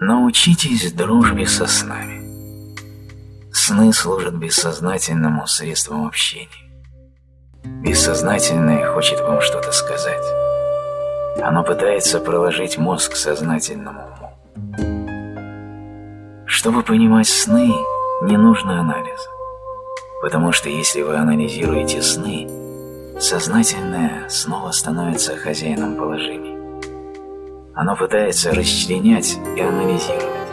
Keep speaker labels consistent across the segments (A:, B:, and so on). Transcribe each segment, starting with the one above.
A: Научитесь дружбе со снами. Сны служат бессознательному средством общения. Бессознательное хочет вам что-то сказать. Оно пытается проложить мозг сознательному уму. Чтобы понимать сны, не нужно анализа. Потому что если вы анализируете сны, сознательное снова становится хозяином положения. Оно пытается расчленять и анализировать,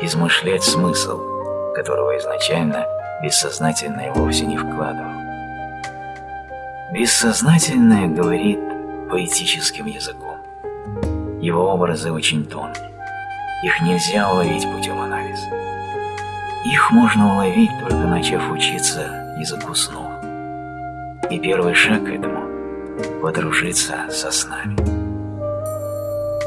A: измышлять смысл, которого изначально бессознательное вовсе не вкладывал. Бессознательное говорит поэтическим языком. Его образы очень тонкие. Их нельзя уловить путем анализа. Их можно уловить, только начав учиться языку снов. И первый шаг к этому – подружиться со снами.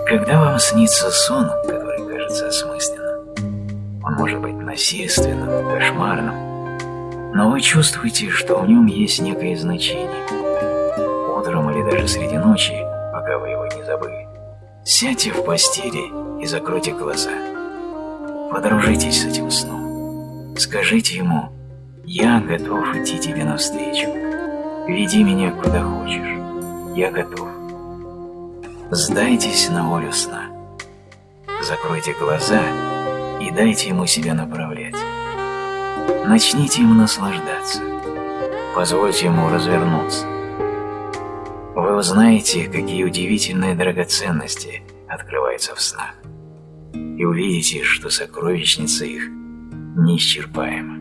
A: Когда вам снится сон, который кажется осмысленным, он может быть насильственным, кошмарным, но вы чувствуете, что в нем есть некое значение. Утром или даже среди ночи, пока вы его не забыли, сядьте в постели и закройте глаза. Подружитесь с этим сном. Скажите ему «Я готов идти тебе навстречу. Веди меня куда хочешь. Я готов». Сдайтесь на волю сна. Закройте глаза и дайте ему себя направлять. Начните ему наслаждаться. Позвольте ему развернуться. Вы узнаете, какие удивительные драгоценности открываются в снах. И увидите, что сокровищница их неисчерпаема.